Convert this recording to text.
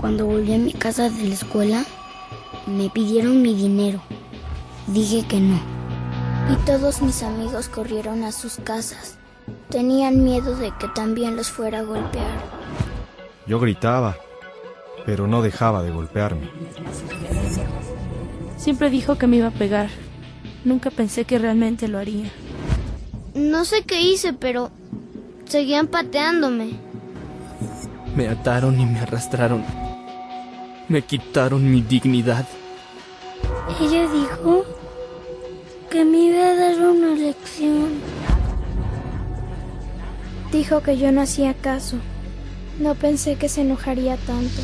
Cuando volví a mi casa de la escuela, me pidieron mi dinero. Dije que no. Y todos mis amigos corrieron a sus casas. Tenían miedo de que también los fuera a golpear. Yo gritaba, pero no dejaba de golpearme. Siempre dijo que me iba a pegar. Nunca pensé que realmente lo haría. No sé qué hice, pero seguían pateándome. Me ataron y me arrastraron. Me quitaron mi dignidad. Ella dijo que me iba a dar una lección. Dijo que yo no hacía caso. No pensé que se enojaría tanto.